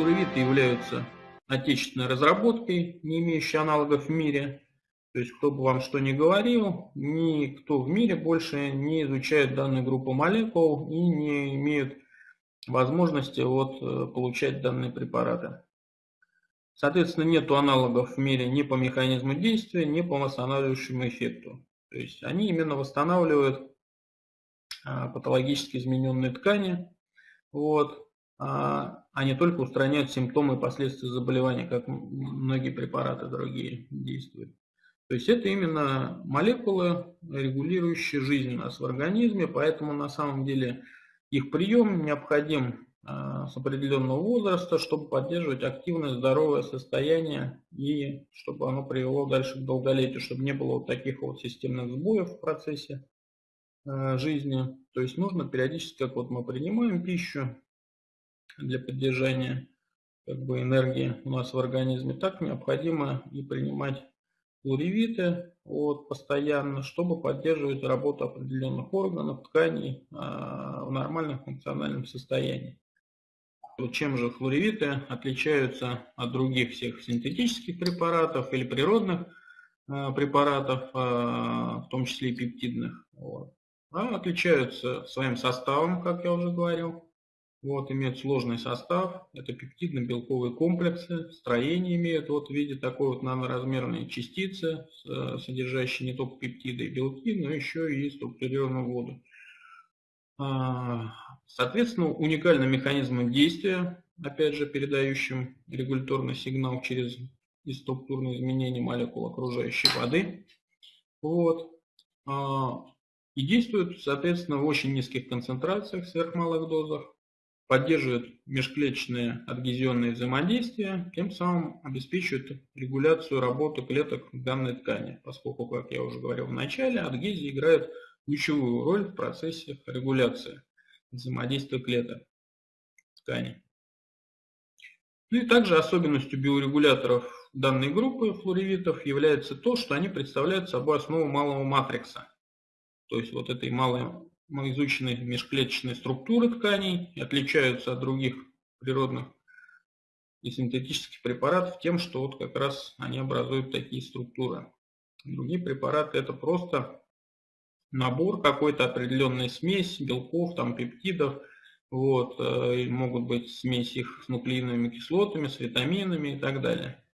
флуоревиты являются отечественной разработкой, не имеющей аналогов в мире. То есть, кто бы вам что ни говорил, никто в мире больше не изучает данную группу молекул и не имеют возможности вот, э, получать данные препараты. Соответственно, нет аналогов в мире ни по механизму действия, ни по восстанавливающему эффекту. То есть они именно восстанавливают а, патологически измененные ткани, вот, а, а не только устраняют симптомы и последствия заболевания, как многие препараты другие действуют. То есть это именно молекулы, регулирующие жизнь у нас в организме, поэтому на самом деле их прием необходим а, с определенного возраста, чтобы поддерживать активное здоровое состояние и чтобы оно привело дальше к долголетию, чтобы не было вот таких вот системных сбоев в процессе а, жизни. То есть нужно периодически, как вот мы принимаем пищу для поддержания как бы, энергии у нас в организме, так необходимо и принимать флоревиты вот, постоянно, чтобы поддерживать работу определенных органов, тканей э, в нормальном функциональном состоянии. Чем же флоревиты отличаются от других всех синтетических препаратов или природных э, препаратов, э, в том числе и пептидных? Вот. А отличаются своим составом, как я уже говорил, вот, имеют сложный состав, это пептидно-белковые комплексы, строение имеют вот в виде такой вот наноразмерной частицы, содержащей не только пептиды и белки, но еще и структурированную воду. А, соответственно, уникальным механизмом действия, опять же, передающим регуляторный сигнал через структурные изменения молекул окружающей воды. Вот. А, и действует, соответственно, в очень низких концентрациях, сверхмалых дозах поддерживает межклеточные адгезионные взаимодействия, тем самым обеспечивает регуляцию работы клеток данной ткани, поскольку, как я уже говорил в начале, адгезия играет ключевую роль в процессе регуляции взаимодействия клеток ткани. Ну и также особенностью биорегуляторов данной группы флоревитов является то, что они представляют собой основу малого матрикса. То есть вот этой малой мы изучены межклеточные структуры тканей и отличаются от других природных и синтетических препаратов тем, что вот как раз они образуют такие структуры. Другие препараты это просто набор какой-то определенной смесь белков, там пептидов, вот, э, и могут быть смесь их с нуклеиновыми кислотами, с витаминами и так далее,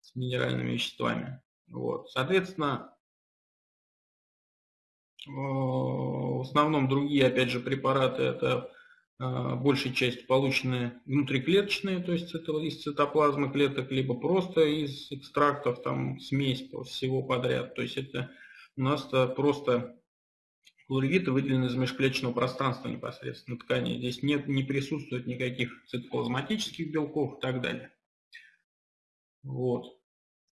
с минеральными веществами. Вот. Соответственно, в основном другие, опять же, препараты это э, большей части полученные внутриклеточные, то есть это из цитоплазмы клеток, либо просто из экстрактов, там смесь всего подряд. То есть это у нас -то просто флоревиты выделены из межклеточного пространства непосредственно ткани. Здесь нет, не присутствует никаких цитоплазматических белков и так далее. Вот.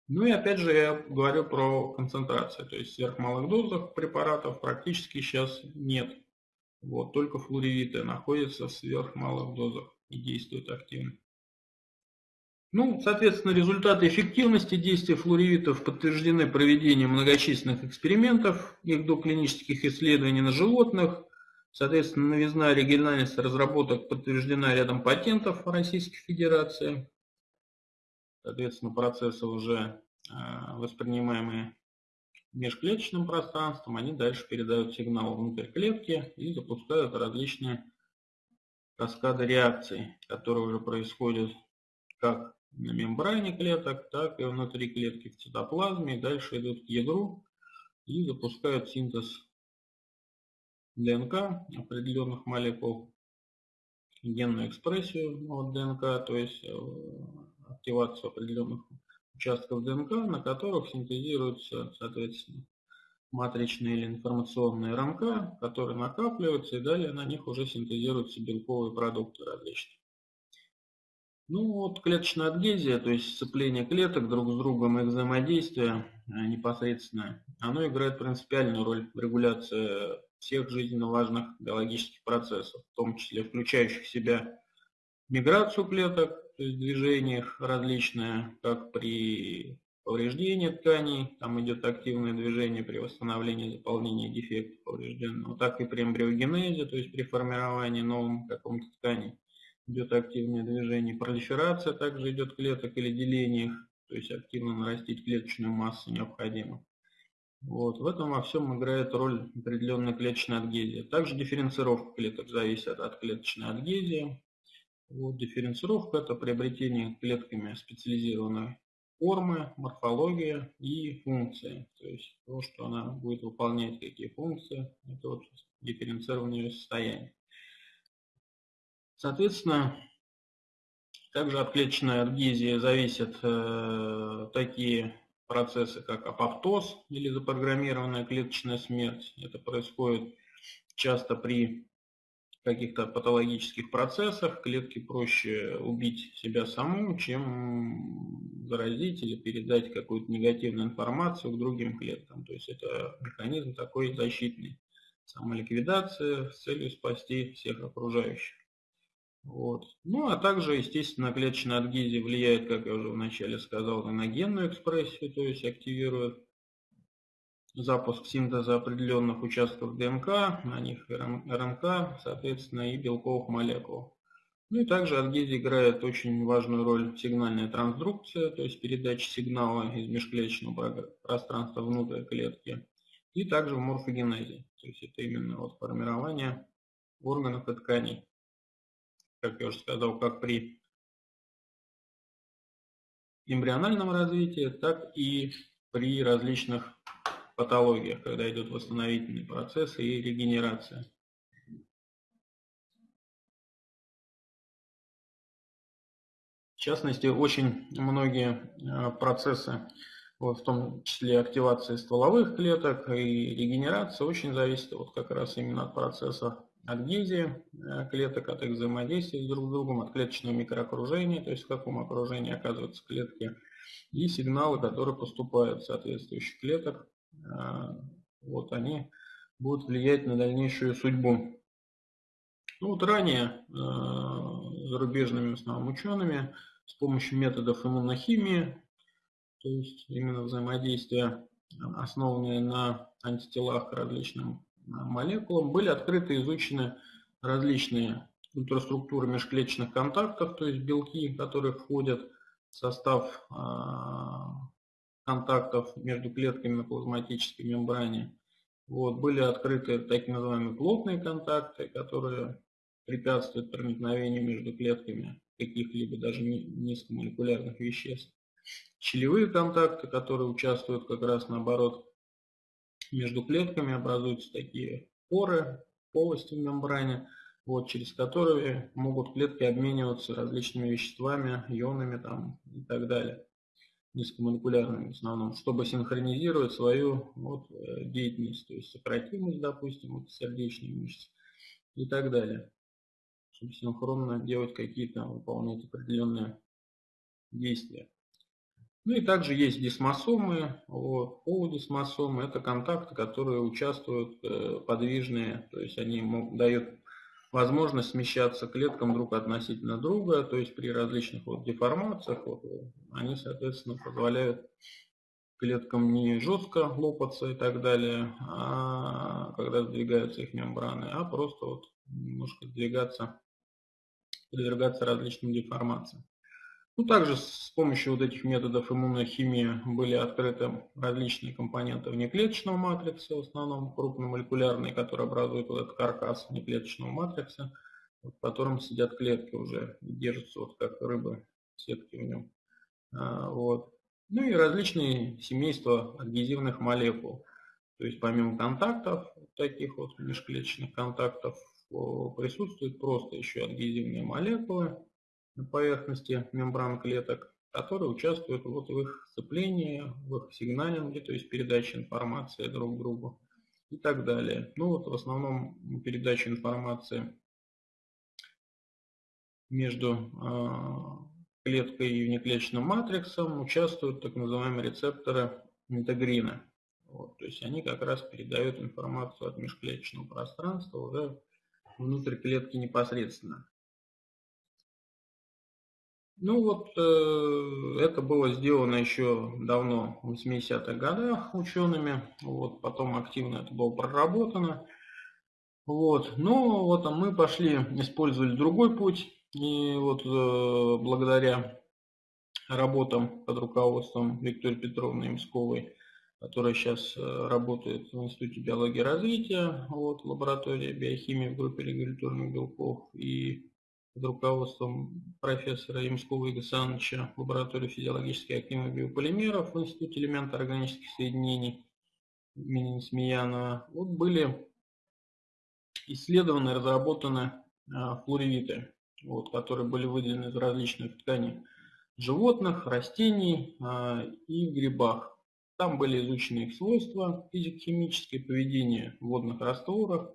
Ну и опять же я говорю про концентрацию, то есть сверхмалых дозах препаратов практически сейчас нет. Вот, только флоревиты находятся в сверхмалых дозах и действуют активно. Ну, соответственно, результаты эффективности действия флоревитов подтверждены проведением многочисленных экспериментов, их доклинических исследований на животных. Соответственно, новизна оригинальность разработок подтверждена рядом патентов Российской Федерации. Соответственно, процессы уже а, воспринимаемые межклеточным пространством, они дальше передают сигнал внутрь клетки и запускают различные каскады реакций, которые уже происходят как на мембране клеток, так и внутри клетки в цитоплазме, и дальше идут к ядру и запускают синтез ДНК определенных молекул, генную экспрессию ДНК, то есть э, активацию определенных участков ДНК, на которых синтезируются, соответственно, матричные или информационные РНК, которые накапливаются, и далее на них уже синтезируются белковые продукты различные. Ну вот клеточная адгезия, то есть сцепление клеток друг с другом и взаимодействие э, непосредственно, оно играет принципиальную роль в регуляции всех жизненно важных биологических процессов, в том числе включающих в себя миграцию клеток, то есть движениях различные, как при повреждении тканей, там идет активное движение при восстановлении заполнения дефекта поврежденного, так и при эмбриогенезе, то есть при формировании новым каком-то ткани. идет активное движение. Пролиферация также идет клеток или деление то есть активно нарастить клеточную массу необходимо. Вот. В этом во всем играет роль определенная клеточная адгезия. Также дифференцировка клеток зависит от клеточной адгезии. Вот. Дифференцировка – это приобретение клетками специализированной формы, морфология и функции. То есть то, что она будет выполнять, какие функции, это вот дифференцирование состояния. Соответственно, также от клеточной адгезии зависят э, такие процессы, как апоптоз или запрограммированная клеточная смерть. Это происходит часто при каких-то патологических процессах. Клетке проще убить себя саму, чем заразить или передать какую-то негативную информацию к другим клеткам. То есть это механизм такой защитный. Самоликвидация с целью спасти всех окружающих. Вот. Ну, а также, естественно, клеточная адгезия влияет, как я уже вначале сказал, на генную экспрессию, то есть активирует запуск синтеза определенных участков ДНК, на них РНК, соответственно, и белковых молекул. Ну и также адгезия играет очень важную роль сигнальная трансдукция, то есть передача сигнала из межклеточного пространства внутрь клетки, и также в морфогенезе, то есть это именно вот формирование органов и тканей как я уже сказал, как при эмбриональном развитии, так и при различных патологиях, когда идет восстановительный процесс и регенерация. В частности, очень многие э, процессы, в том числе активации стволовых клеток и регенерация, очень зависят вот как раз именно от процесса адгезии э, клеток, от их взаимодействия друг с другом, от клеточного микроокружения, то есть в каком окружении оказываются клетки, и сигналы, которые поступают в соответствующих клеток, вот они будут влиять на дальнейшую судьбу. Ну, вот ранее э, зарубежными в основном учеными с помощью методов иммунохимии, то есть именно взаимодействия, основанные на антителах различным молекулам были открыты и изучены различные ультраструктуры межклеточных контактов, то есть белки, которые входят в состав контактов между клетками на плазматической мембране. Вот, были открыты так называемые плотные контакты, которые препятствуют проникновению между клетками каких-либо даже низкомолекулярных веществ. Щелевые контакты, которые участвуют как раз наоборот между клетками образуются такие поры, полости в мембране, вот, через которые могут клетки обмениваться различными веществами, ионами там, и так далее, низкомолекулярными в основном, чтобы синхронизировать свою вот, э, деятельность, то есть сократимость, допустим, вот, сердечной мышцы и так далее, чтобы синхронно делать какие-то, выполнять определенные действия. Ну и также есть дисмосомы, вот, полудисмосомы, это контакты, которые участвуют э, подвижные, то есть они могут, дают возможность смещаться клеткам друг относительно друга, то есть при различных вот деформациях вот, они, соответственно, позволяют клеткам не жестко лопаться и так далее, а когда сдвигаются их мембраны, а просто вот немножко сдвигаться, подвергаться различным деформациям. Ну, также с помощью вот этих методов иммунной химии были открыты различные компоненты внеклеточного матрикса, в основном крупномолекулярные, которые образуют вот этот каркас внеклеточного матрикса, в котором сидят клетки уже, держатся вот как рыбы сетки в нем. А, вот. Ну и различные семейства адгезивных молекул. То есть помимо контактов, таких вот межклеточных контактов, присутствуют просто еще адгезивные молекулы, на поверхности мембран клеток, которые участвуют вот в их сцеплении, в их сигналинге, то есть передаче информации друг другу и так далее. Ну вот в основном передача информации между э, клеткой и внеклеточным матриксом участвуют так называемые рецепторы интегрина. Вот, то есть они как раз передают информацию от межклеточного пространства уже внутрь клетки непосредственно. Ну вот э, это было сделано еще давно, в 80-х годах учеными, вот, потом активно это было проработано. Вот. Но вот мы пошли, использовали другой путь, И вот э, благодаря работам под руководством Виктории Петровны Имсковой, которая сейчас э, работает в Институте биологии и развития, вот, лаборатории биохимии в группе регуляторных белков, и под руководством профессора Ямского Игоря Александровича лаборатории физиологически активных биополимеров в Институте элементов органических соединений имени Смеянова, вот были исследованы, разработаны а, флоревиты, вот, которые были выделены из различных тканей животных, растений а, и грибах. Там были изучены их свойства физико-химические, поведение в водных растворах,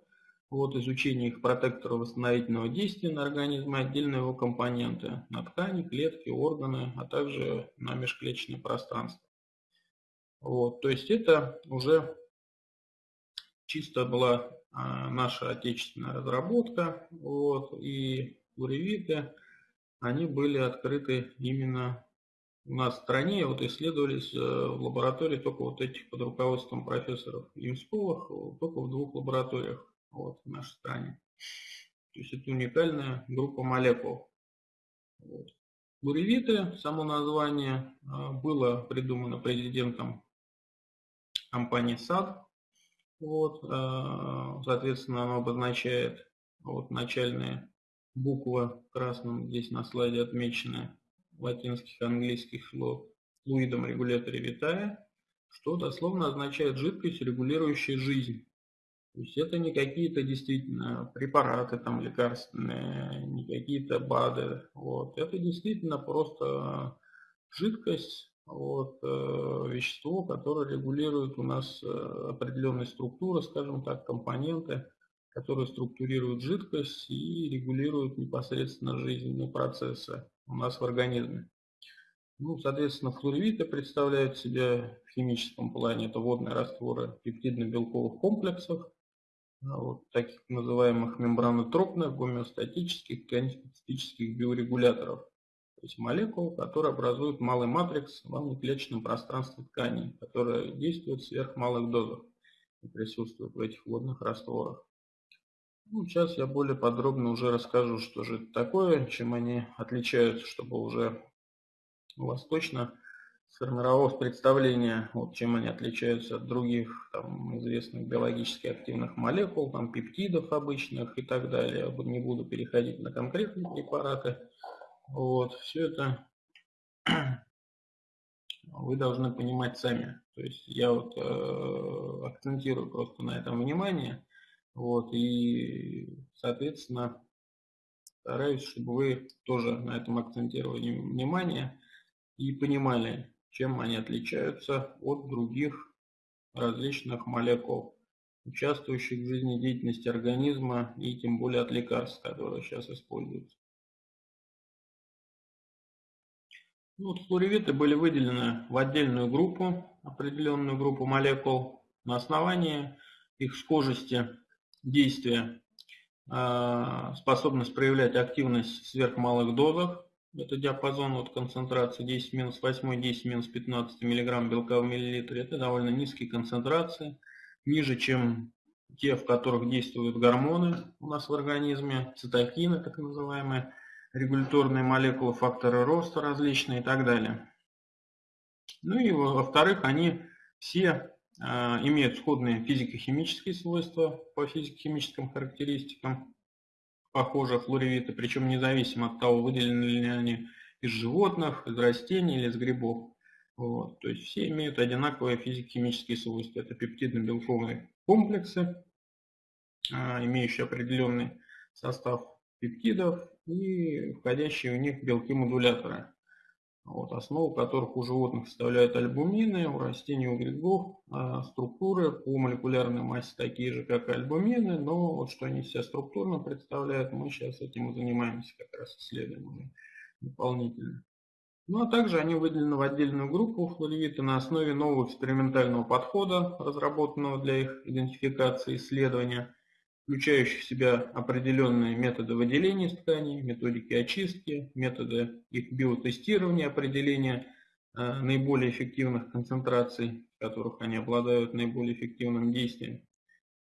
вот, изучение их протектора восстановительного действия на организме, отдельные его компоненты, на ткани, клетки, органы, а также на межклеточное пространство. Вот, то есть это уже чисто была а, наша отечественная разработка, вот, и уревиты, они были открыты именно у нас в стране, вот исследовались э, в лаборатории только вот этих под руководством профессоров Ямсковых, только в двух лабораториях вот, в нашей стране. То есть это уникальная группа молекул. Вот. Буревиты, само название, а, было придумано президентом компании САД. Вот, а, соответственно, оно обозначает вот, начальные буквы красным, здесь на слайде отмечены латинских английских слов флуидом регуляторе витая, что дословно означает жидкость, регулирующая жизнь. То есть это не какие-то действительно препараты там лекарственные, не какие-то БАДы. Вот. Это действительно просто жидкость, вот, э, вещество, которое регулирует у нас э, определенные структуры, скажем так, компоненты, которые структурируют жидкость и регулируют непосредственно жизненные процессы у нас в организме. Ну, соответственно, флоревиты представляют себя в химическом плане, это водные растворы пептидно-белковых комплексов, вот таких называемых мембранотропных, гомеостатических, тканеспецифических биорегуляторов, то есть молекул, которые образуют малый матрикс в внуклеточном пространстве тканей, которые действуют в сверхмалых дозах и присутствуют в этих водных растворах. Ну, сейчас я более подробно уже расскажу, что же это такое, чем они отличаются, чтобы уже у вас точно сформировалось представление, вот, чем они отличаются от других там, известных биологически активных молекул, там, пептидов обычных и так далее. Не буду переходить на конкретные препараты. Вот, все это вы должны понимать сами. То есть я вот э, акцентирую просто на этом внимание. Вот, и, соответственно, стараюсь, чтобы вы тоже на этом акцентировали внимание и понимали, чем они отличаются от других различных молекул, участвующих в жизнедеятельности организма и тем более от лекарств, которые сейчас используются. Ну, вот флоревиты были выделены в отдельную группу, определенную группу молекул на основании их схожести действия, а, способность проявлять активность в сверхмалых дозах, это диапазон от концентрации 10 минус 8, 10 минус 15 мг белка в миллилитре. Это довольно низкие концентрации, ниже, чем те, в которых действуют гормоны у нас в организме, цитокины, так называемые, регуляторные молекулы, факторы роста различные и так далее. Ну и во-вторых, они все э, имеют сходные физико-химические свойства по физико-химическим характеристикам похожие флоревиты, причем независимо от того, выделены ли они из животных, из растений или из грибов. Вот. То есть все имеют одинаковые физико-химические свойства. Это пептидно-белковые комплексы, а, имеющие определенный состав пептидов и входящие в них белки-модуляторы вот, основу которых у животных составляют альбумины, у растений, у грибов а структуры по молекулярной массе такие же, как и альбумины, но вот что они себя структурно представляют, мы сейчас этим и занимаемся, как раз исследуем уже дополнительно. Ну а также они выделены в отдельную группу флоревиты на основе нового экспериментального подхода, разработанного для их идентификации и исследования – включающих в себя определенные методы выделения тканей, методики очистки, методы их биотестирования, определения э, наиболее эффективных концентраций, в которых они обладают наиболее эффективным действием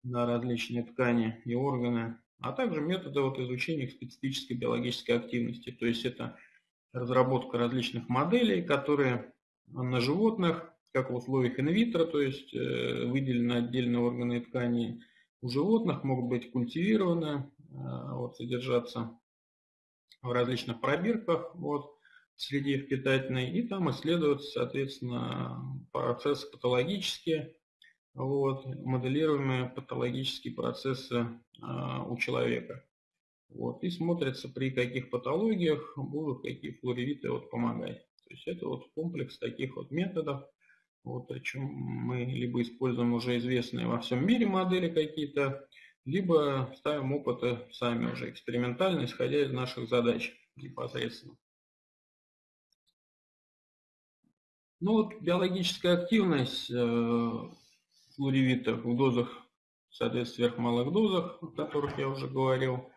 на различные ткани и органы. а также методы вот изучения специфической биологической активности. То есть это разработка различных моделей, которые на животных, как в условиях инвитро, то есть э, выделены отдельные органы и ткани у животных, могут быть культивированы, э, вот, содержаться в различных пробирках вот, в среде питательной, и там исследуются, соответственно, процессы патологические, вот, моделируемые патологические процессы а, у человека. Вот, и смотрится, при каких патологиях будут какие флоревиты вот, помогать. То есть это вот комплекс таких вот методов. Вот, причем мы либо используем уже известные во всем мире модели какие-то, либо ставим опыты сами уже экспериментально, исходя из наших задач непосредственно. Ну вот биологическая активность э, флоревитов в дозах, соответственно, сверхмалых дозах, о которых я уже говорил,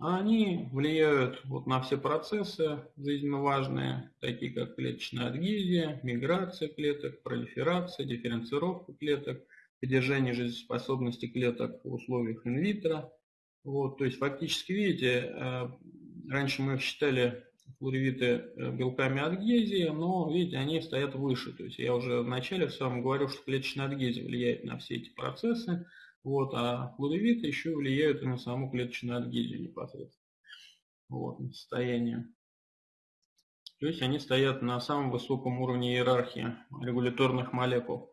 они влияют вот на все процессы жизненно важные, такие как клеточная адгезия, миграция клеток, пролиферация, дифференцировка клеток, поддержание жизнеспособности клеток в условиях инвитро. Вот, то есть фактически, видите, э, раньше мы их считали флоревиты э, белками адгезии, но, видите, они стоят выше. То есть я уже вначале в самом говорил, что клеточная адгезия влияет на все эти процессы, вот, а флоревиты еще влияют и на саму клеточную адгезию непосредственно. Вот, на состояние. То есть они стоят на самом высоком уровне иерархии регуляторных молекул.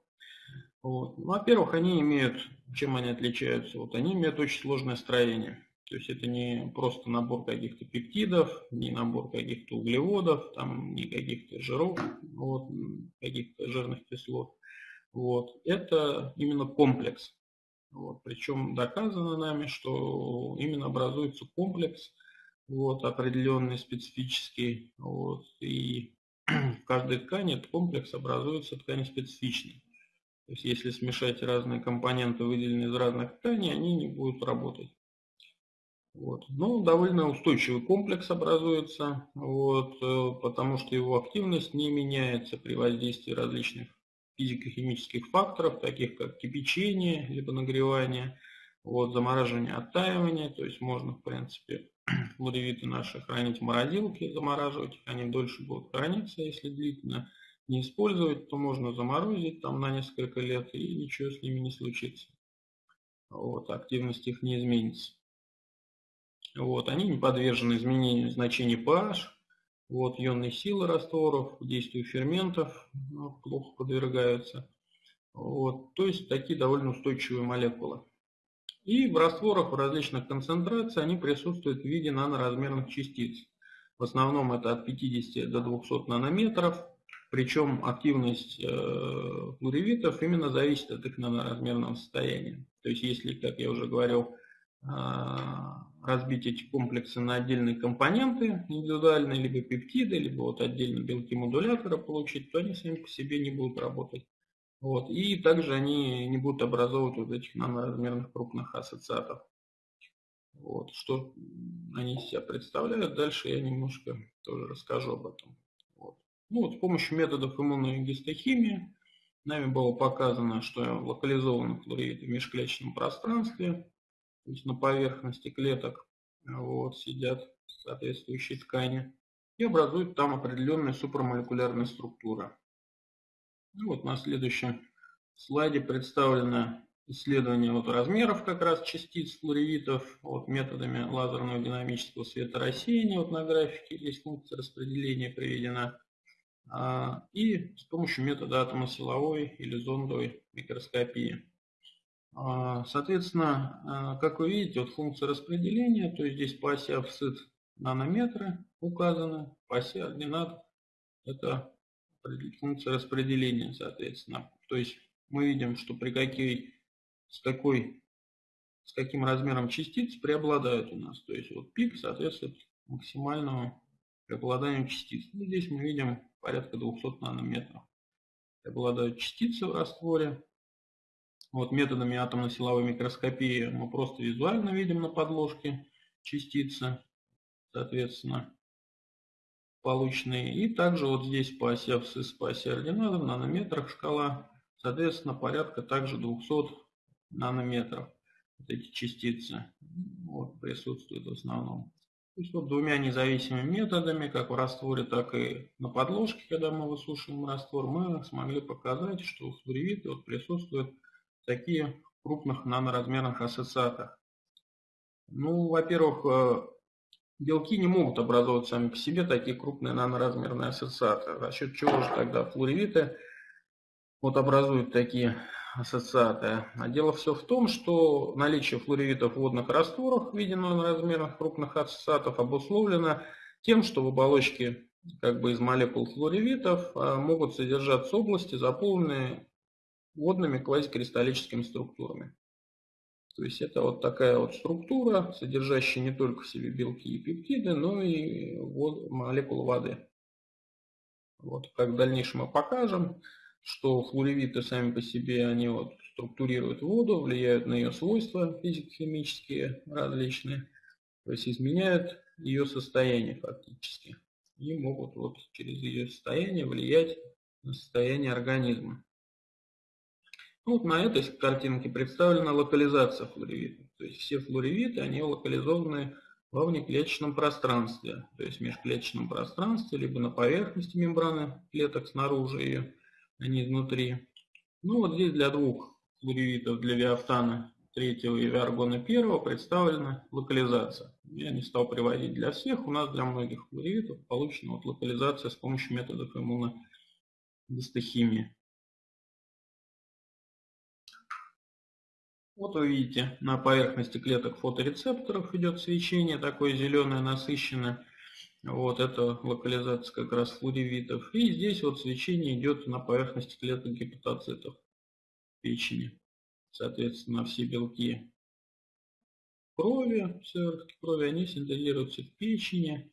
Ну, во-первых, они имеют, чем они отличаются? Вот они имеют очень сложное строение. То есть это не просто набор каких-то пептидов, не набор каких-то углеводов, там, не каких-то жиров, вот, каких-то жирных кислот. Вот. Это именно комплекс. Вот. Причем доказано нами, что именно образуется комплекс вот, определенный, специфический. Вот, и в каждой ткани этот комплекс образуется ткань специфичной. То есть если смешать разные компоненты, выделенные из разных тканей, они не будут работать. Вот. Ну, довольно устойчивый комплекс образуется, вот, э, потому что его активность не меняется при воздействии различных физико-химических факторов, таких как кипячение, либо нагревание, вот, замораживание, оттаивание, то есть можно, в принципе, флоревиты наши хранить в морозилке, замораживать они дольше будут храниться, если длительно не использовать, то можно заморозить там на несколько лет и ничего с ними не случится. Вот, активность их не изменится. Вот, они не подвержены изменению значений pH, вот, ионной силы растворов, действию ферментов ну, плохо подвергаются. Вот, то есть такие довольно устойчивые молекулы. И в растворах в различных концентрациях они присутствуют в виде наноразмерных частиц. В основном это от 50 до 200 нанометров. Причем активность э, флоревитов именно зависит от их наноразмерного состояния. То есть если, как я уже говорил, а, разбить эти комплексы на отдельные компоненты индивидуальные, либо пептиды, либо вот отдельно белки модулятора получить, то они сами по себе не будут работать. Вот. И также они не будут образовывать вот этих наноразмерных крупных ассоциатов. Вот. Что они из себя представляют, дальше я немножко тоже расскажу об этом. Вот. Ну, вот с помощью методов иммунной гистохимии нами было показано, что локализованы флориды в межклеточном пространстве, есть на поверхности клеток вот, сидят соответствующие ткани и образуют там определенные супрамолекулярные структуры. Ну, вот на следующем слайде представлено исследование вот размеров как раз частиц флоревитов вот, методами лазерного динамического светорассеяния. Вот на графике здесь функция распределения приведена. А, и с помощью метода атомосиловой или зондовой микроскопии. А, соответственно, а, как вы видите, вот функция распределения, то есть здесь по оси офсет нанометры указаны, по оси ординат это функция распределения, соответственно. То есть мы видим, что при какой, с какой, с каким размером частиц преобладают у нас. То есть вот пик соответствует максимальному преобладанию частиц. Ну, здесь мы видим порядка 200 нанометров. Преобладают частицы в растворе. Вот методами атомно-силовой микроскопии мы просто визуально видим на подложке частицы, соответственно, полученные. И также вот здесь по оси абсцисс, по оси ординатов, в нанометрах шкала, соответственно, порядка также 200 нанометров. вот эти частицы вот, присутствуют в основном. То есть вот двумя независимыми методами, как в растворе, так и на подложке, когда мы высушиваем раствор, мы смогли показать, что в флоревите вот присутствуют такие крупных наноразмерных ассоциатах. Ну, во-первых, э, белки не могут образовывать сами по себе такие крупные наноразмерные ассоциаты. За счет чего же тогда флоревиты вот образуют такие ассоциаты? А дело все в том, что наличие флоревитов в водных растворах в виде наноразмерных крупных ассоциатов обусловлено тем, что в оболочке как бы из молекул флоревитов а, могут содержаться области, заполненные водными квазикристаллическими структурами. То есть это вот такая вот структура, содержащая не только в себе белки и пептиды, но и вод, молекулы воды. Вот, как в дальнейшем мы покажем, что флоревиты сами по себе, они вот структурируют воду, влияют на ее свойства физико-химические различные, то есть изменяют ее состояние фактически. И могут вот через ее состояние влиять на состояние организма. Ну, вот на этой картинке представлена локализация флоревитов. То есть все флоревиты, они локализованы во внеклеточном пространстве, то есть в межклеточном пространстве, либо на поверхности мембраны клеток снаружи ее, а не изнутри. Ну вот здесь для двух флоревитов, для виафтана третьего и виаргона первого представлена локализация. Я не стал приводить для всех, у нас для многих флоревитов получена вот локализация с помощью методов иммуногистохимии. Вот вы видите, на поверхности клеток фоторецепторов идет свечение, такое зеленое, насыщенное. Вот это локализация как раз флоревитов. И здесь вот свечение идет на поверхности клеток гепатоцитов печени. Соответственно, все белки крови, сыворотки крови, они синтезируются в печени.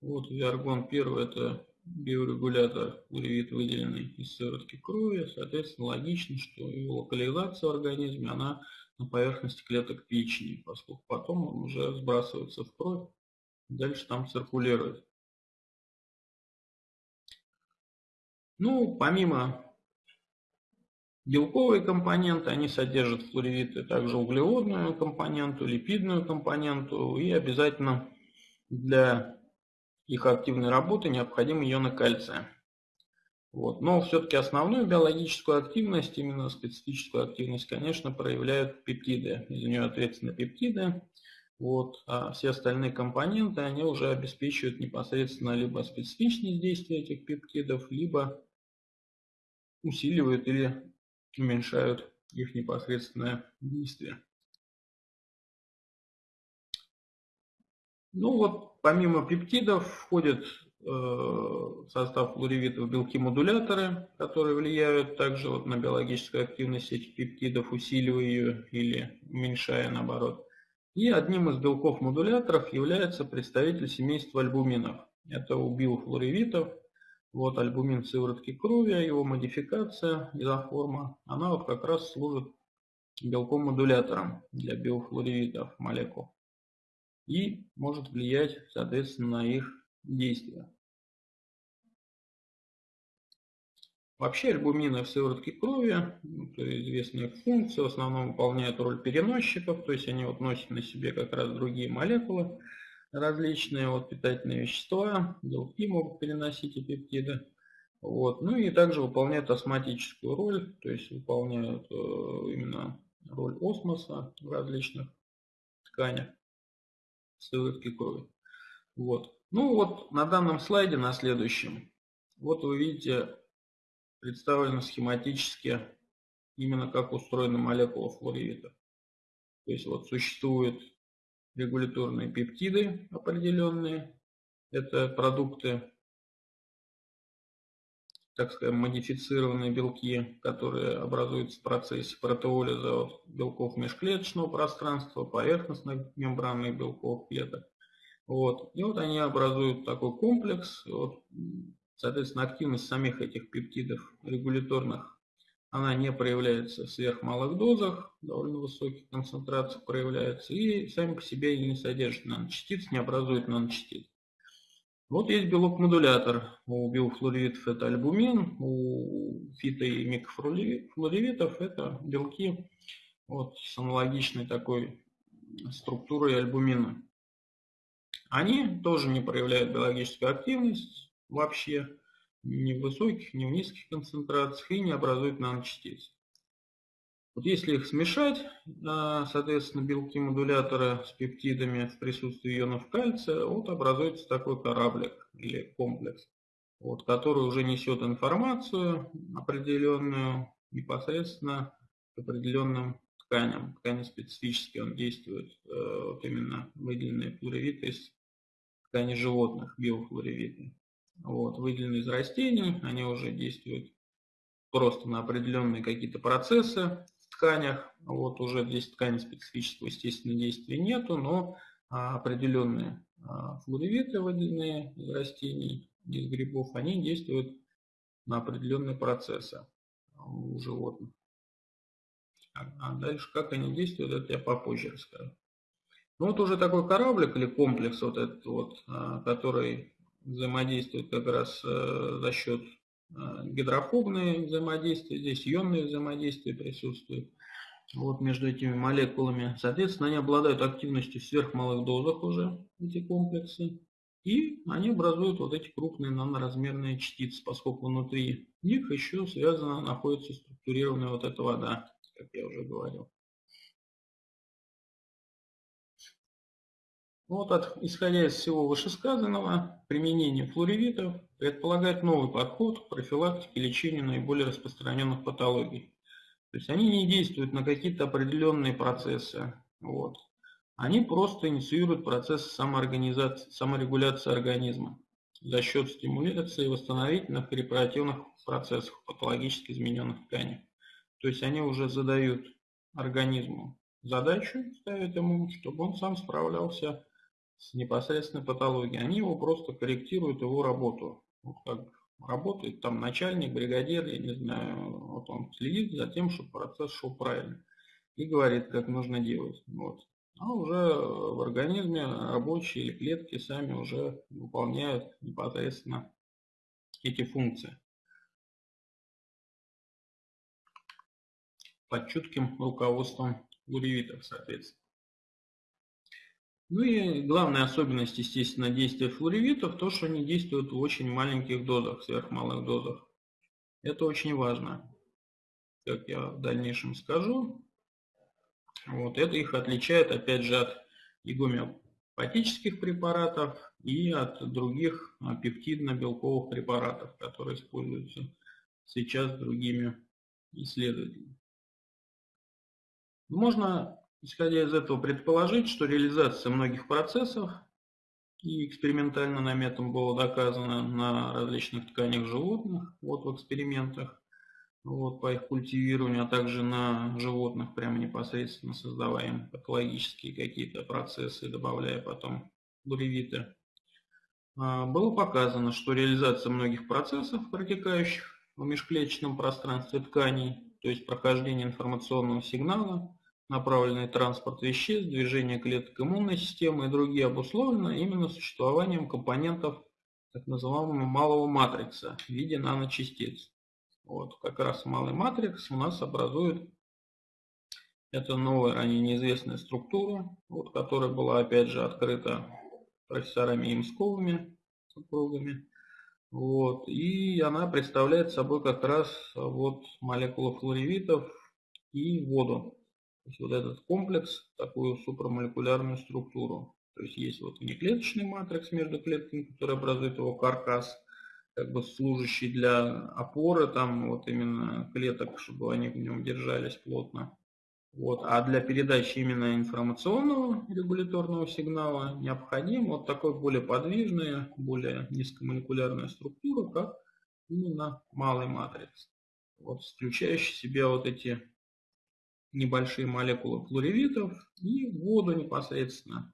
Вот виаргон первый это биорегулятор флоревит выделенный из сыворотки крови. Соответственно, логично, что его локализация в организме, она на поверхности клеток печени, поскольку потом он уже сбрасывается в кровь, дальше там циркулирует. Ну, помимо белковой компоненты, они содержат флоревиты также углеводную компоненту, липидную компоненту и обязательно для их активной работы необходимы ионы кальция. Вот. Но все-таки основную биологическую активность, именно специфическую активность, конечно, проявляют пептиды. Из нее ответственны пептиды. Вот. А все остальные компоненты, они уже обеспечивают непосредственно либо специфичность действия этих пептидов, либо усиливают или уменьшают их непосредственное действие. Ну вот, помимо пептидов входят в э, состав флоревитов белки-модуляторы, которые влияют также вот на биологическую активность этих пептидов, усиливая ее или уменьшая наоборот. И одним из белков-модуляторов является представитель семейства альбуминов. Это у биофлоревитов. Вот альбумин сыворотки крови, а его модификация, изоформа, она вот как раз служит белком-модулятором для биофлоревитов молекул и может влиять, соответственно, на их действия. Вообще альбумины в сыворотке крови, это известная функция, в основном выполняют роль переносчиков, то есть они вот носят на себе как раз другие молекулы, различные вот питательные вещества, белки могут переносить и пептиды. Вот. Ну и также выполняют осматическую роль, то есть выполняют э, именно роль осмоса в различных тканях сыворотки крови. Вот. Ну вот на данном слайде, на следующем, вот вы видите представлено схематически именно как устроена молекула флоревита. То есть вот существуют регуляторные пептиды определенные. Это продукты, так сказать, модифицированные белки, которые образуются в процессе протеолиза белков межклеточного пространства, поверхностных мембранных белков клеток. Вот. И вот они образуют такой комплекс. Вот. Соответственно, активность самих этих пептидов регуляторных, она не проявляется в сверхмалых дозах, довольно высоких концентрациях проявляется, и сами по себе они не содержат наночастиц, не образуют наночастиц. Вот есть белок-модулятор. У биофлоревитов это альбумин, у фито- и микрофлоревитов это белки вот с аналогичной такой структурой альбумина. Они тоже не проявляют биологическую активность вообще, ни в высоких, ни в низких концентрациях и не образуют наночастиц. Вот если их смешать, соответственно, белки-модуляторы с пептидами в присутствии ионов кальция, вот образуется такой кораблик или комплекс, вот, который уже несет информацию определенную непосредственно к определенным тканям. Ткани специфически он действует, э, вот именно выделенные флоревиты из ткани животных, биофлоревиты. Вот, выделенные из растений, они уже действуют просто на определенные какие-то процессы тканях. Вот уже здесь ткани специфического, естественно, действия нету, но а, определенные а, флоревиты, выделенные из растений, из грибов, они действуют на определенные процессы у животных. А, а дальше как они действуют, это я попозже расскажу. Ну вот уже такой кораблик или комплекс вот этот вот, который взаимодействует как раз э, за счет гидрофобные взаимодействия, здесь ионные взаимодействия присутствуют вот между этими молекулами. Соответственно, они обладают активностью в сверхмалых дозах уже, эти комплексы. И они образуют вот эти крупные наноразмерные частицы, поскольку внутри них еще связана, находится структурированная вот эта вода, как я уже говорил. Вот от, исходя из всего вышесказанного, применение флоревитов предполагает новый подход к профилактике и лечению наиболее распространенных патологий. То есть они не действуют на какие-то определенные процессы. Вот. Они просто инициируют процесс самоорганизации, саморегуляции организма за счет стимуляции восстановительных репаративных процессов патологически измененных тканей. То есть они уже задают организму задачу, ставят ему, чтобы он сам справлялся с непосредственной патологией. Они его просто корректируют, его работу. Вот как работает там начальник, бригадир, я не знаю, вот он следит за тем, чтобы процесс шел правильно. И говорит, как нужно делать. Вот. А уже в организме рабочие или клетки сами уже выполняют непосредственно эти функции. Под чутким руководством уревитов, соответственно. Ну и главная особенность, естественно, действия флоревитов, то, что они действуют в очень маленьких дозах, сверхмалых дозах. Это очень важно, как я в дальнейшем скажу. Вот это их отличает, опять же, от гомеопатических препаратов, и от других пептидно-белковых препаратов, которые используются сейчас другими исследователями. Можно Исходя из этого предположить, что реализация многих процессов и экспериментально на этом было доказано на различных тканях животных, вот в экспериментах, вот по их культивированию, а также на животных прямо непосредственно создаваем патологические какие-то процессы, добавляя потом буревиты. А, было показано, что реализация многих процессов, протекающих в межклеточном пространстве тканей, то есть прохождение информационного сигнала, направленный транспорт веществ, движение клеток иммунной системы и другие обусловлено именно существованием компонентов так называемого малого матрикса в виде наночастиц. Вот, как раз малый матрикс у нас образует это новая, ранее неизвестная структура, вот, которая была опять же открыта профессорами Имсковыми, супругами. Вот, и она представляет собой как раз вот молекулы флоревитов и воду. Есть вот этот комплекс, такую супрамолекулярную структуру. То есть есть вот внеклеточный матрикс между клетками, который образует его каркас, как бы служащий для опоры, там вот именно клеток, чтобы они в нем держались плотно. Вот. А для передачи именно информационного регуляторного сигнала необходим вот такой более подвижная, более низкомолекулярная структура, как именно малый матрикс, вот, включающий в себя вот эти небольшие молекулы флоревитов и воду непосредственно.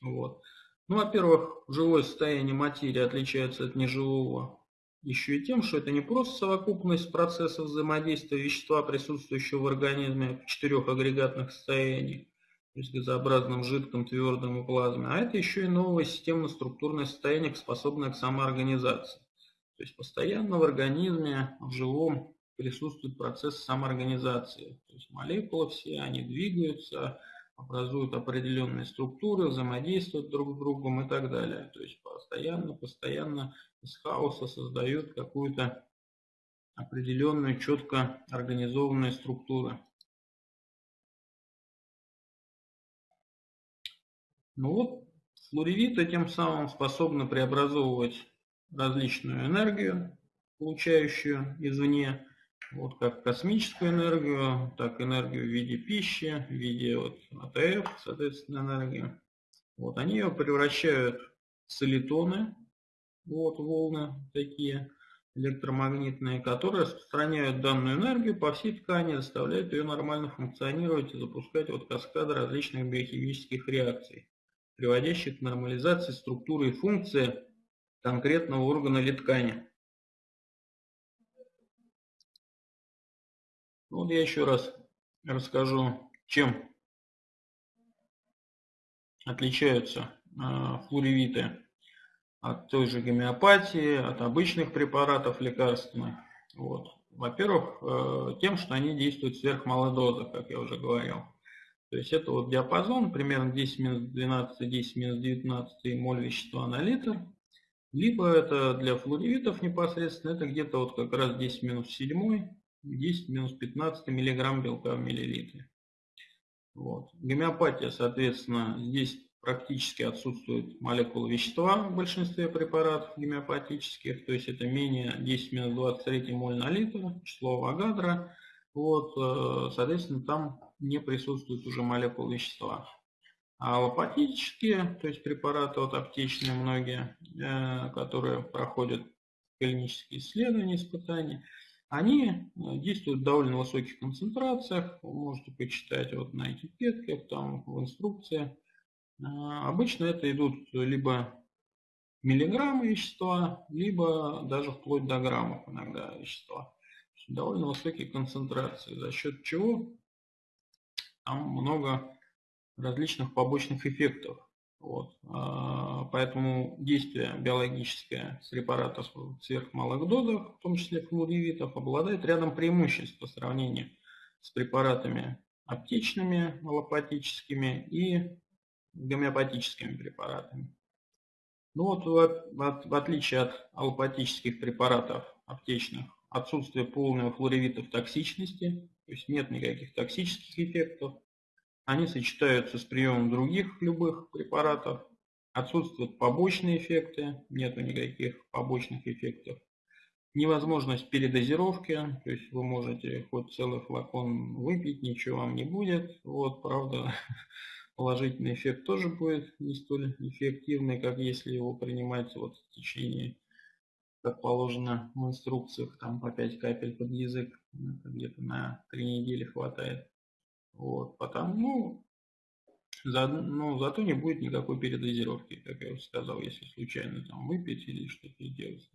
Вот. Ну, во-первых, живое состояние материи отличается от неживого еще и тем, что это не просто совокупность процессов взаимодействия вещества, присутствующего в организме в четырех агрегатных состояниях, то есть газообразном, жидком, твердом и плазме, а это еще и новое системно-структурное состояние, способное к самоорганизации. То есть постоянно в организме, в живом присутствует процесс самоорганизации. То есть молекулы все, они двигаются, образуют определенные структуры, взаимодействуют друг с другом и так далее. То есть постоянно, постоянно из хаоса создают какую-то определенную, четко организованную структуру. Ну вот, флоревиты тем самым способны преобразовывать различную энергию, получающую извне, вот как космическую энергию, так энергию в виде пищи, в виде вот АТФ, соответственно, энергию. Вот они ее превращают в солитоны, вот волны такие электромагнитные, которые распространяют данную энергию по всей ткани, заставляют ее нормально функционировать и запускать вот каскады различных биохимических реакций, приводящих к нормализации структуры и функции конкретного органа или ткани. Вот я еще раз расскажу, чем отличаются э, флоревиты от той же гомеопатии, от обычных препаратов лекарственных. Вот. Во-первых, э, тем, что они действуют в сверхмалой дозе, как я уже говорил. То есть это вот диапазон, примерно 10 минус 12, 10 минус 19 моль вещества на литр. Либо это для флоревитов непосредственно, это где-то вот как раз 10 минус 7, 10 минус 15 миллиграмм белка в миллилитре. Вот. Гомеопатия, соответственно, здесь практически отсутствует молекулы вещества в большинстве препаратов гомеопатических, то есть это менее 10 минус 23 моль на литр, число Авогадро. Вот, э, соответственно, там не присутствует уже молекул вещества. А аллопатические, то есть препараты вот аптечные многие, э, которые проходят клинические исследования, испытания, они э, действуют в довольно высоких концентрациях. Вы можете почитать вот на этикетках, там в инструкции. А, обычно это идут либо миллиграммы вещества, либо даже вплоть до граммов иногда вещества. Довольно высокие концентрации, за счет чего там много различных побочных эффектов. Вот. А, поэтому действие биологическое с препаратов в сверхмалых дозах, в том числе флоревитов, обладает рядом преимуществ по сравнению с препаратами аптечными, аллопатическими и гомеопатическими препаратами. Ну вот в, в, в отличие от аллопатических препаратов аптечных, отсутствие полного флоревитов токсичности, то есть нет никаких токсических эффектов, они сочетаются с приемом других любых препаратов. Отсутствуют побочные эффекты, нету никаких побочных эффектов. Невозможность передозировки, то есть вы можете хоть целый флакон выпить, ничего вам не будет. Вот, правда, положительный эффект тоже будет не столь эффективный, как если его принимать вот в течение, как положено в инструкциях, там по 5 капель под язык, где-то на 3 недели хватает. Вот, потому, ну, за, ну, зато не будет никакой передозировки, как я уже сказал, если случайно там выпить или что-то сделать.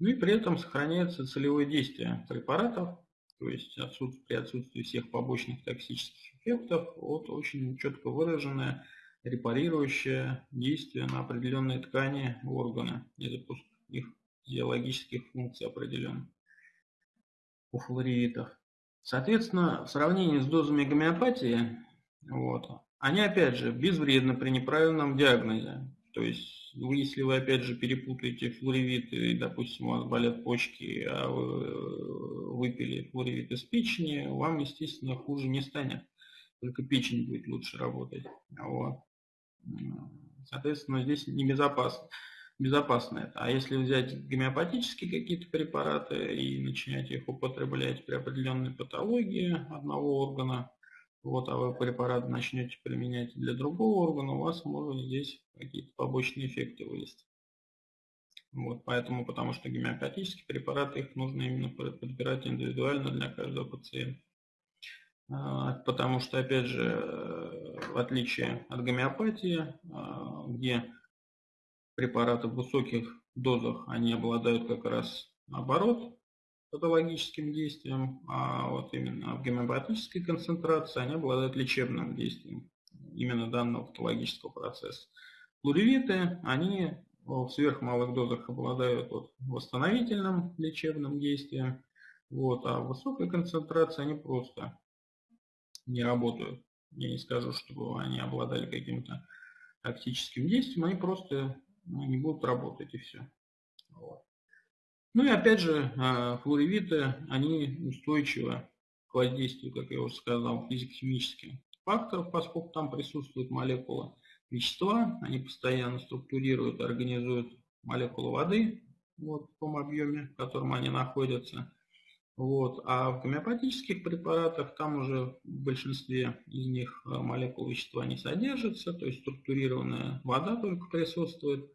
Ну и при этом сохраняется целевое действие препаратов, то есть отсутствие, при отсутствии всех побочных токсических эффектов, вот очень четко выраженное репарирующее действие на определенные ткани органы и запуск их физиологических функций определенных у флоревитов. Соответственно, в сравнении с дозами гомеопатии, вот, они опять же безвредны при неправильном диагнозе. То есть, вы, если вы опять же перепутаете флоревит и, допустим, у вас болят почки, а вы э, выпили флоревит из печени, вам, естественно, хуже не станет. Только печень будет лучше работать. Вот. Соответственно, здесь небезопасно безопасно это. А если взять гомеопатические какие-то препараты и начинать их употреблять при определенной патологии одного органа, вот, а вы препарат начнете применять для другого органа, у вас может здесь какие-то побочные эффекты вылезти. Вот, поэтому, потому что гомеопатические препараты, их нужно именно подбирать индивидуально для каждого пациента. А, потому что, опять же, в отличие от гомеопатии, а, где препараты в высоких дозах, они обладают как раз наоборот патологическим действием, а вот именно в гомеопатической концентрации они обладают лечебным действием именно данного патологического процесса. Плуревиты, они в сверхмалых дозах обладают вот восстановительным лечебным действием, Вот, а в высокой концентрации они просто не работают. Я не скажу, чтобы они обладали каким-то тактическим действием, они просто ну, не будут работать и все. Вот. Ну и опять же, а, флуоревиты, они устойчивы к воздействию, как я уже сказал, физико-химических факторов, поскольку там присутствуют молекулы вещества, они постоянно структурируют, организуют молекулы воды вот, в том объеме, в котором они находятся. Вот. А в гомеопатических препаратах там уже в большинстве из них э, молекул вещества не содержится, то есть структурированная вода только присутствует.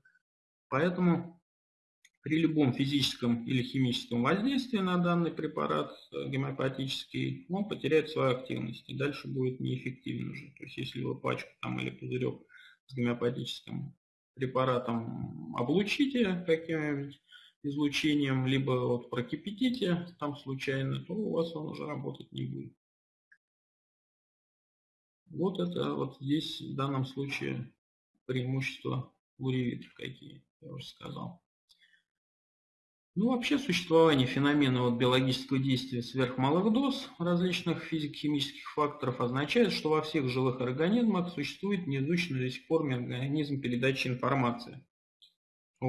Поэтому при любом физическом или химическом воздействии на данный препарат э, гомеопатический, он потеряет свою активность и дальше будет неэффективен уже. То есть если вы пачку там или пузырек с гомеопатическим препаратом облучите каким-нибудь излучением, либо вот прокипятите там случайно, то у вас он уже работать не будет. Вот это вот здесь в данном случае преимущества уревитов какие, я уже сказал. Ну, вообще существование феномена вот биологического действия сверхмалых доз различных физико-химических факторов означает, что во всех живых организмах существует неизученный до сих пор механизм передачи информации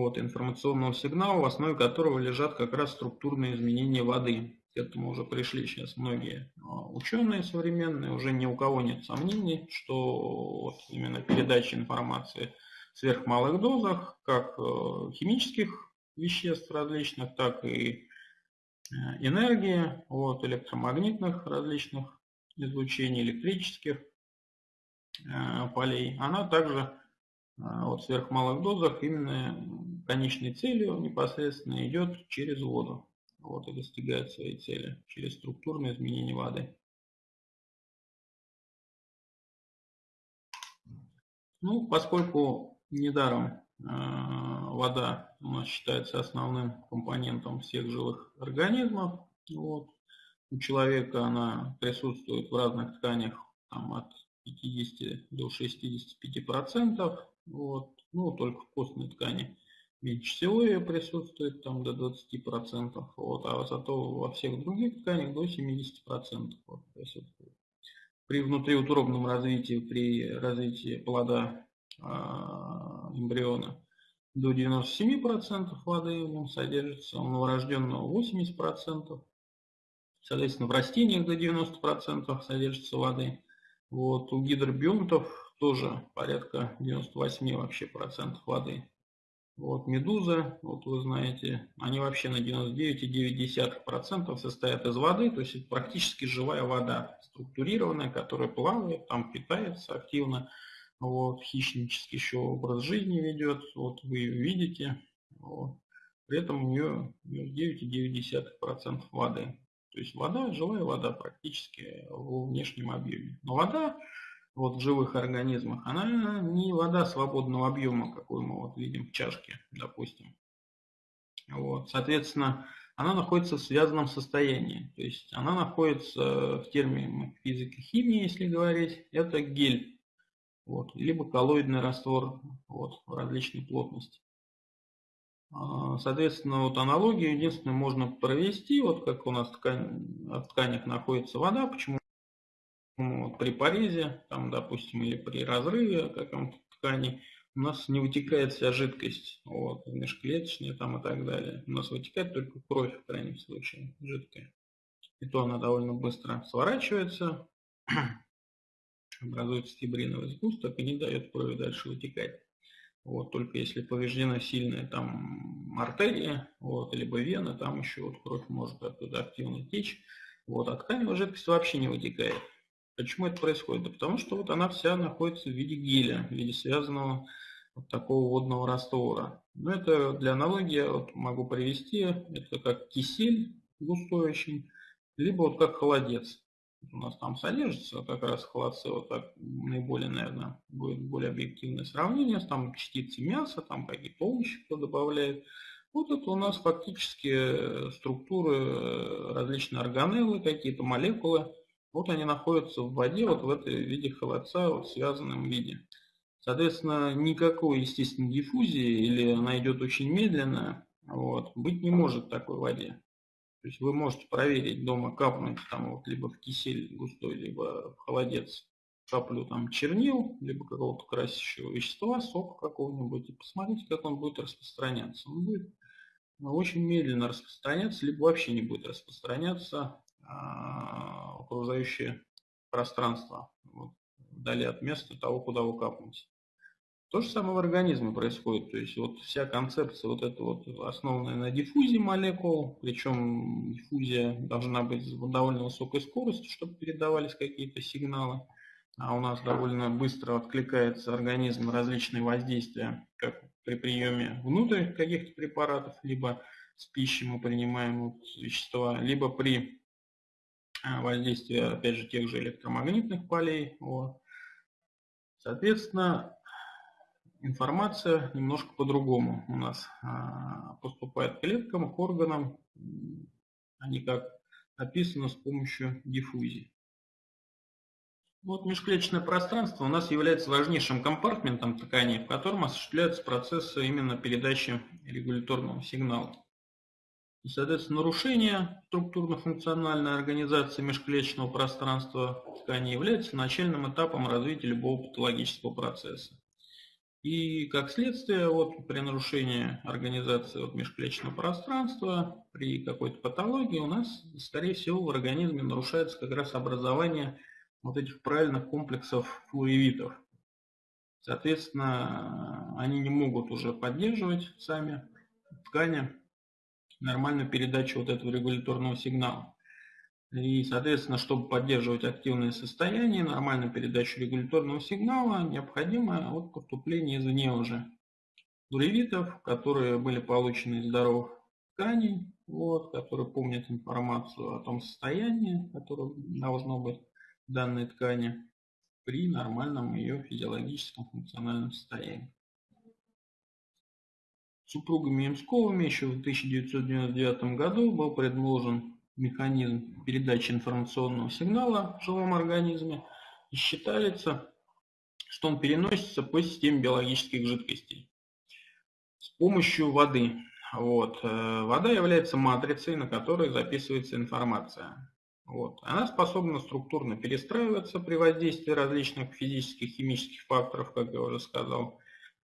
вот, информационного сигнала, в основе которого лежат как раз структурные изменения воды. К этому уже пришли сейчас многие а, ученые современные, уже ни у кого нет сомнений, что вот именно передача информации в сверхмалых дозах, как э, химических веществ различных, так и э, энергии, вот, электромагнитных различных излучений, электрических э, полей, она также а, вот в сверхмалых дозах именно конечной целью непосредственно идет через воду. Вот и достигает своей цели через структурное изменение воды. Ну, поскольку недаром э, вода у нас считается основным компонентом всех живых организмов, вот, у человека она присутствует в разных тканях там, от 50 до 65 процентов, вот. Ну, только в костной ткани меньше всего ее присутствует, там до 20%, вот, а зато во всех других тканях до 70% вот, присутствует. При внутриутробном развитии, при развитии плода э, эмбриона до 97% воды в нем содержится, у новорожденного 80%, соответственно в растениях до 90% содержится воды. Вот, у гидробионтов тоже порядка 98 вообще процентов воды. Вот медуза, вот вы знаете, они вообще на 99,9% состоят из воды, то есть практически живая вода, структурированная, которая плавает, там питается активно, вот, хищнический еще образ жизни ведет, вот вы ее видите, вот. при этом у нее 9,9% воды. То есть вода, живая вода практически в внешнем объеме. Но вода вот в живых организмах, она не вода свободного объема, какой мы вот видим в чашке, допустим. Вот, соответственно, она находится в связанном состоянии. То есть она находится в термине физики химии, если говорить, это гель. Вот, либо коллоидный раствор вот, различной плотности. А, соответственно, вот аналогию единственное можно провести, вот как у нас ткань, в тканях находится вода, почему вот, при порезе, там, допустим, или при разрыве каком-то ткани, у нас не вытекает вся жидкость, вот, межклеточная там и так далее. У нас вытекает только кровь, в крайнем случае, жидкая. И то она довольно быстро сворачивается, образуется фибриновый сгусток и не дает крови дальше вытекать. Вот, только если повреждена сильная там артерия, вот, либо вена, там еще вот кровь может оттуда активно течь. Вот, а тканевая жидкость вообще не вытекает. Почему это происходит? Да потому что вот она вся находится в виде геля, в виде связанного вот такого водного раствора. Но ну, это для аналогии вот могу привести, это как кисель густой очень, либо вот как холодец. У нас там содержится как раз холодцы, вот так наиболее, наверное, будет более объективное сравнение, там частицы мяса, там какие-то овощи кто добавляет. Вот это у нас фактически структуры, различные органеллы, какие-то молекулы, вот они находятся в воде, вот в этой виде холодца, вот в связанном виде. Соответственно, никакой естественной диффузии, или она идет очень медленно, вот, быть не может в такой воде. То есть вы можете проверить дома, капнуть там вот либо в кисель густой, либо в холодец каплю там чернил, либо какого-то красящего вещества, сок какого-нибудь, и посмотрите, как он будет распространяться. Он будет ну, очень медленно распространяться, либо вообще не будет распространяться а, окружающее пространство, вот, вдали от места того, куда вы капнете. То же самое в организме происходит, то есть вот вся концепция вот эта вот основанная на диффузии молекул, причем диффузия должна быть с довольно высокой скоростью, чтобы передавались какие-то сигналы а у нас довольно быстро откликается организм на различные воздействия, как при приеме внутрь каких-то препаратов, либо с пищей мы принимаем вот вещества, либо при а, воздействии, опять же, тех же электромагнитных полей. Вот. Соответственно, информация немножко по-другому у нас а, поступает к клеткам, к органам. Они как описаны с помощью диффузии. Вот межклеточное пространство у нас является важнейшим компартментом ткани, в котором осуществляются процессы именно передачи регуляторного сигнала. И, соответственно, нарушение структурно-функциональной организации межклеточного пространства ткани является начальным этапом развития любого патологического процесса. И как следствие, вот, при нарушении организации вот, межклеточного пространства, при какой-то патологии у нас, скорее всего, в организме нарушается как раз образование вот этих правильных комплексов флуевитов. Соответственно, они не могут уже поддерживать сами ткани нормальную передачу вот этого регуляторного сигнала. И, соответственно, чтобы поддерживать активное состояние, нормальную передачу регуляторного сигнала, необходимо вот поступление извне уже флуевитов, которые были получены из здоровых тканей, вот, которые помнят информацию о том состоянии, которое должно быть данной ткани при нормальном ее физиологическом функциональном состоянии. Супругами Имсковыми еще в 1999 году был предложен механизм передачи информационного сигнала в живом организме и считается, что он переносится по системе биологических жидкостей с помощью воды. Вот. Э, вода является матрицей, на которой записывается информация. Вот. Она способна структурно перестраиваться при воздействии различных физических, химических факторов, как я уже сказал.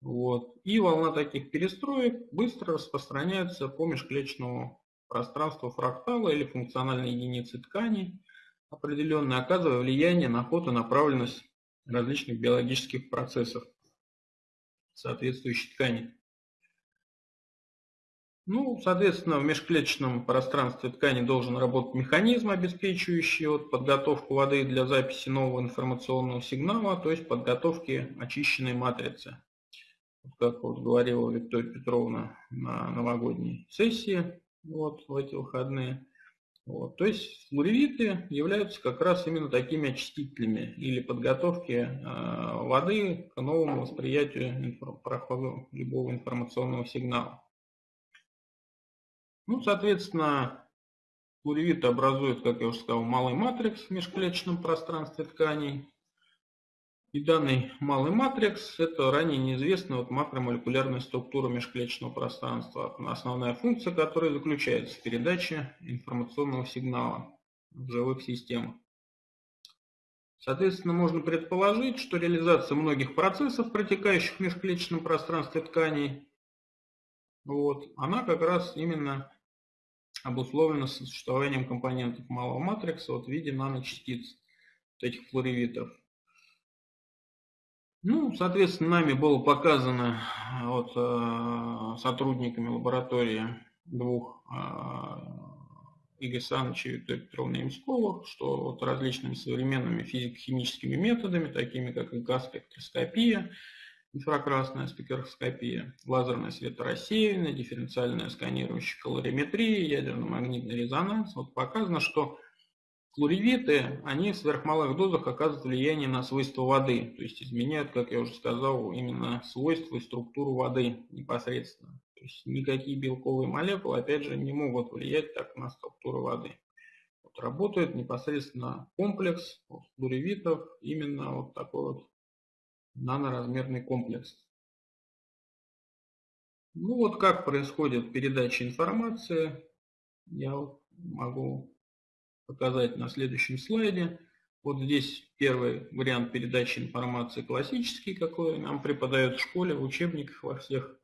Вот. И волна таких перестроек быстро распространяется по межклеточному пространству фрактала или функциональной единицы ткани, определенно оказывая влияние на ход и направленность различных биологических процессов соответствующей ткани. Ну, соответственно, в межклеточном пространстве ткани должен работать механизм, обеспечивающий вот подготовку воды для записи нового информационного сигнала, то есть подготовки очищенной матрицы. Как вот говорила Виктория Петровна на новогодней сессии вот, в эти выходные. Вот. То есть флуоревиты являются как раз именно такими очистителями или подготовки э, воды к новому восприятию проходу любого информационного сигнала. Ну, соответственно, флуоревит образует, как я уже сказал, малый матрикс в межклеточном пространстве тканей. И данный малый матрикс – это ранее неизвестная вот макромолекулярная структура межклеточного пространства, основная функция которой заключается в передаче информационного сигнала в живых системах. Соответственно, можно предположить, что реализация многих процессов, протекающих в межклеточном пространстве тканей, вот, она как раз именно обусловлено существованием компонентов малого матрикса вот в виде наночастиц вот этих флоревитов. Ну, соответственно, нами было показано вот, э, сотрудниками лаборатории двух э, Игоря Саныча и Виктория Петровна Ямсковых, что вот различными современными физико-химическими методами, такими как газ-спектроскопия, инфракрасная спектроскопия, лазерное светорассеяние, дифференциальная сканирующая калориметрия, ядерно-магнитный резонанс. Вот показано, что флуоревиты, они в сверхмалых дозах оказывают влияние на свойства воды, то есть изменяют, как я уже сказал, именно свойства и структуру воды непосредственно. То есть никакие белковые молекулы, опять же, не могут влиять так на структуру воды. Вот работает непосредственно комплекс флуоревитов, именно вот такой вот наноразмерный комплекс. Ну вот как происходит передача информации. Я вот могу показать на следующем слайде. Вот здесь первый вариант передачи информации классический, какой нам преподают в школе, в учебниках во всех.